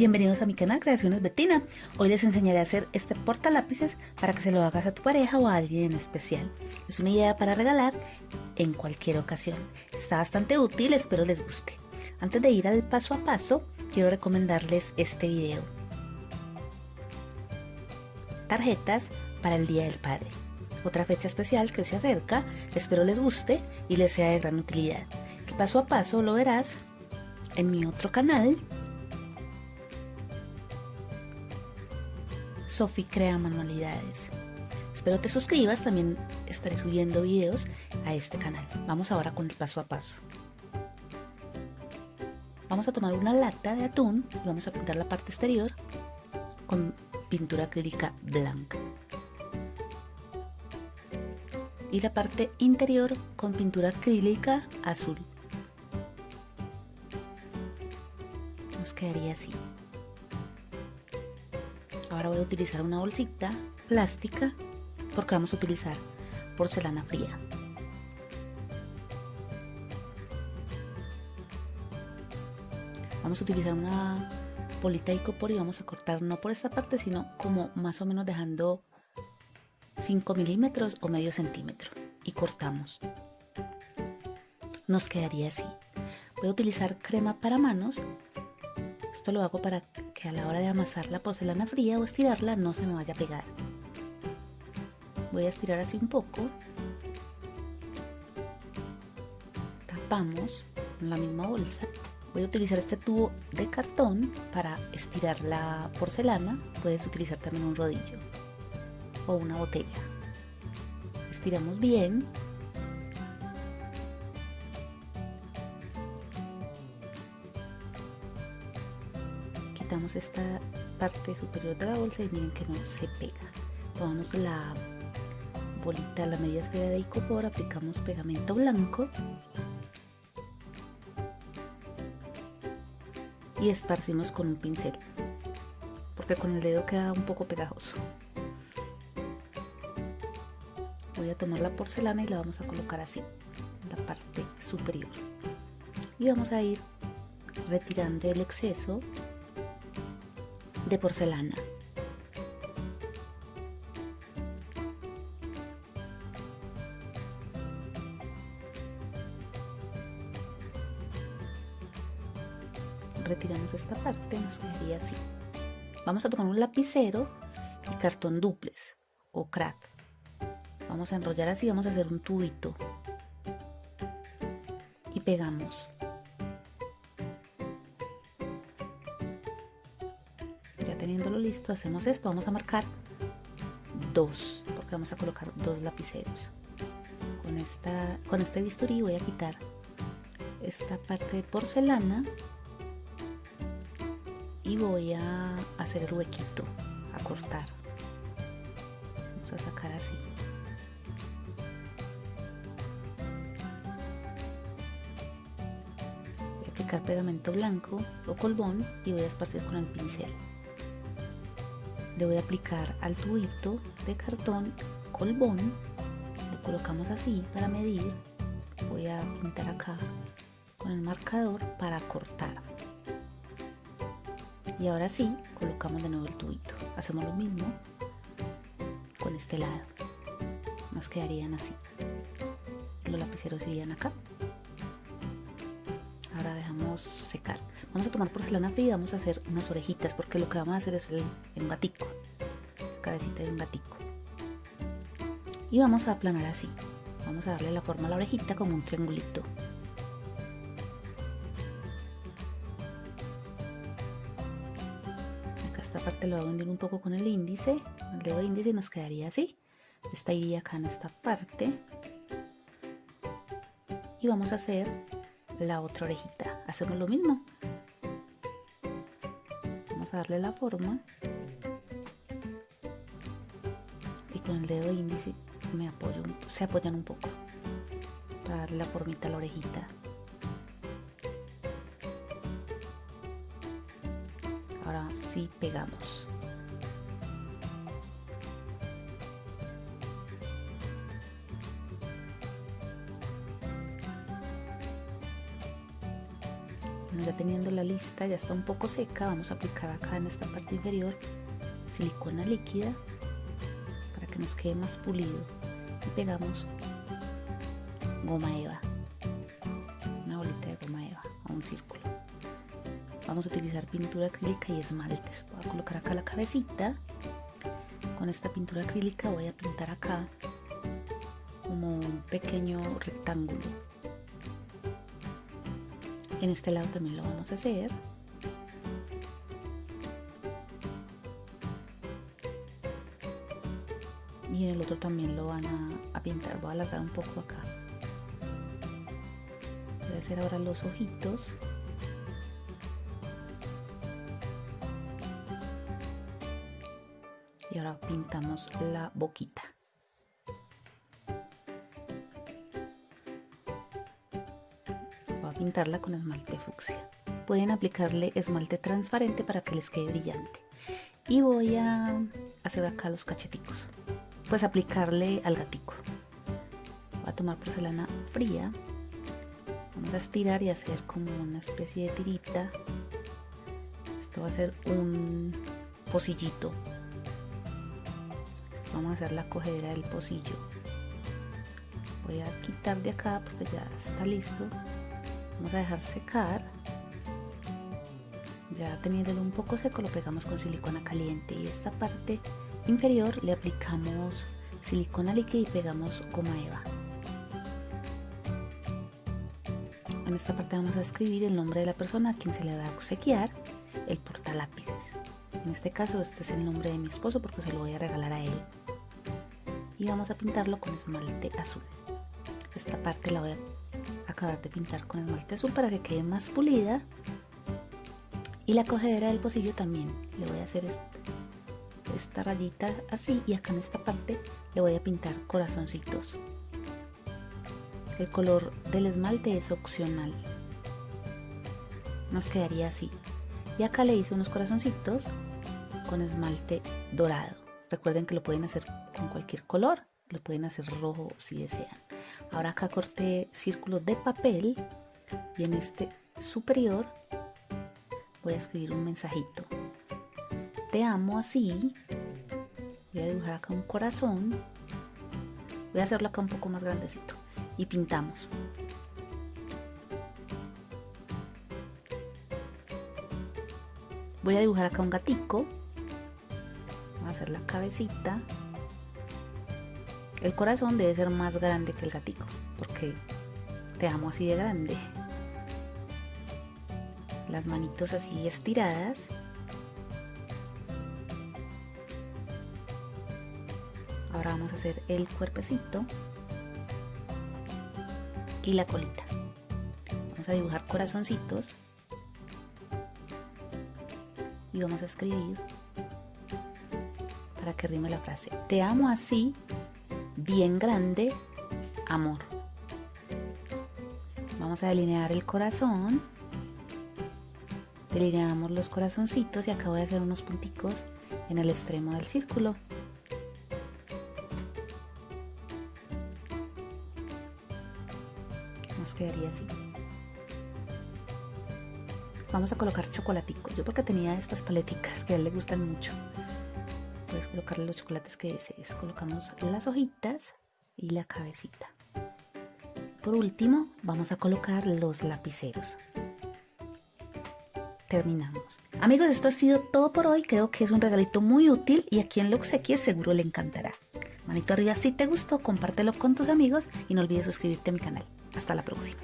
Bienvenidos a mi canal Creaciones Betina. Hoy les enseñaré a hacer este porta lápices para que se lo hagas a tu pareja o a alguien en especial. Es una idea para regalar en cualquier ocasión. Está bastante útil, espero les guste. Antes de ir al paso a paso, quiero recomendarles este video. Tarjetas para el Día del Padre. Otra fecha especial que se acerca, espero les guste y les sea de gran utilidad. El paso a paso lo verás en mi otro canal Sofi Crea Manualidades. Espero te suscribas, también estaré subiendo videos a este canal. Vamos ahora con el paso a paso. Vamos a tomar una lata de atún y vamos a pintar la parte exterior con pintura acrílica blanca. Y la parte interior con pintura acrílica azul. Nos quedaría así. Ahora voy a utilizar una bolsita plástica porque vamos a utilizar porcelana fría. Vamos a utilizar una bolita de icopor y vamos a cortar no por esta parte sino como más o menos dejando 5 milímetros o medio centímetro y cortamos. Nos quedaría así. Voy a utilizar crema para manos. Esto lo hago para que a la hora de amasar la porcelana fría o estirarla no se me vaya a pegar. Voy a estirar así un poco. Tapamos en la misma bolsa. Voy a utilizar este tubo de cartón para estirar la porcelana. Puedes utilizar también un rodillo o una botella. Estiramos bien esta parte superior de la bolsa y miren que no se pega. Tomamos la bolita, la media esfera de icopor, aplicamos pegamento blanco y esparcimos con un pincel porque con el dedo queda un poco pegajoso. Voy a tomar la porcelana y la vamos a colocar así, en la parte superior. Y vamos a ir retirando el exceso de porcelana. Retiramos esta parte, nos quedaría así. Vamos a tomar un lapicero y cartón duplex o crack. Vamos a enrollar así, vamos a hacer un tubito y pegamos. Listo, hacemos esto. Vamos a marcar dos, porque vamos a colocar dos lapiceros. Con, esta, con este bisturí voy a quitar esta parte de porcelana y voy a hacer el huequito, a cortar. Vamos a sacar así. Voy a aplicar pegamento blanco o colbón y voy a esparcir con el pincel le voy a aplicar al tubito de cartón colbón. Lo colocamos así para medir. Voy a pintar acá con el marcador para cortar. Y ahora sí colocamos de nuevo el tubito. Hacemos lo mismo con este lado. Nos quedarían así. Los lapiceros irían acá dejamos secar. Vamos a tomar porcelana fría y vamos a hacer unas orejitas porque lo que vamos a hacer es el, un gatico cabecita de un gatico y vamos a aplanar así. Vamos a darle la forma a la orejita como un triangulito. Acá esta parte lo voy a hundir un poco con el índice el dedo índice nos quedaría así. Esta iría acá en esta parte. Y vamos a hacer la otra orejita hacemos lo mismo. Vamos a darle la forma. Y con el dedo índice me apoyo se apoyan un poco. Para darle la formita a la orejita. Ahora sí pegamos ya teniendo la lista, ya está un poco seca, vamos a aplicar acá en esta parte inferior silicona líquida para que nos quede más pulido. Y pegamos goma eva una bolita de goma eva a un círculo. Vamos a utilizar pintura acrílica y esmaltes. Voy a colocar acá la cabecita. Con esta pintura acrílica voy a pintar acá como un pequeño rectángulo en este lado también lo vamos a hacer. Y en el otro también lo van a, pintar. Voy a alargar un poco acá. Voy a hacer ahora los ojitos. Y ahora pintamos la boquita pintarla con esmalte fucsia pueden aplicarle esmalte transparente para que les quede brillante y voy a hacer acá los cacheticos pues aplicarle al gatico. Voy a tomar porcelana fría. Vamos a estirar y hacer como una especie de tirita. Esto va a ser un pocillito. vamos a hacer la cogedera del pocillo. Voy a quitar de acá porque ya está listo. Vamos a dejar secar. Ya teniéndolo un poco seco lo pegamos con silicona caliente y esta parte inferior le aplicamos silicona líquida y pegamos goma eva. En esta parte vamos a escribir el nombre de la persona a quien se le va a obsequiar el portalápices. En este caso este es el nombre de mi esposo porque se lo voy a regalar a él. Y vamos a pintarlo con esmalte azul. Esta parte la voy a acabar de pintar con esmalte azul para que quede más pulida. Y la cogedera del pocillo también. Le voy a hacer esta rayita así y acá en esta parte le voy a pintar corazoncitos. El color del esmalte es opcional. Nos quedaría así. Y acá le hice unos corazoncitos con esmalte dorado. Recuerden que lo pueden hacer con cualquier color. Lo pueden hacer rojo si desean ahora acá corté círculos de papel y en este superior voy a escribir un mensajito te amo así. Voy a dibujar acá un corazón. Voy a hacerlo acá un poco más grandecito. Y pintamos. Voy a dibujar acá un gatico. Voy a hacer la cabecita. El corazón debe ser más grande que el gatico. Porque te amo así de grande. Las manitos así estiradas. Ahora vamos a hacer el cuerpecito y la colita. Vamos a dibujar corazoncitos y vamos a escribir para que rime la frase. Te amo así, bien grande, amor. Vamos a delinear el corazón. Delineamos los corazoncitos y acá voy a hacer unos punticos en el extremo del círculo. nos quedaría así. Vamos a colocar chocolaticos. Yo porque tenía estas paleticas que a él le gustan mucho. Puedes colocarle los chocolates que desees. Colocamos las hojitas y la cabecita. Por último, vamos a colocar los lapiceros. Terminamos. Amigos, esto ha sido todo por hoy. Creo que es un regalito muy útil y a quien lo obsequie seguro le encantará. Manito arriba si te gustó, compártelo con tus amigos y no olvides suscribirte a mi canal. Hasta la próxima.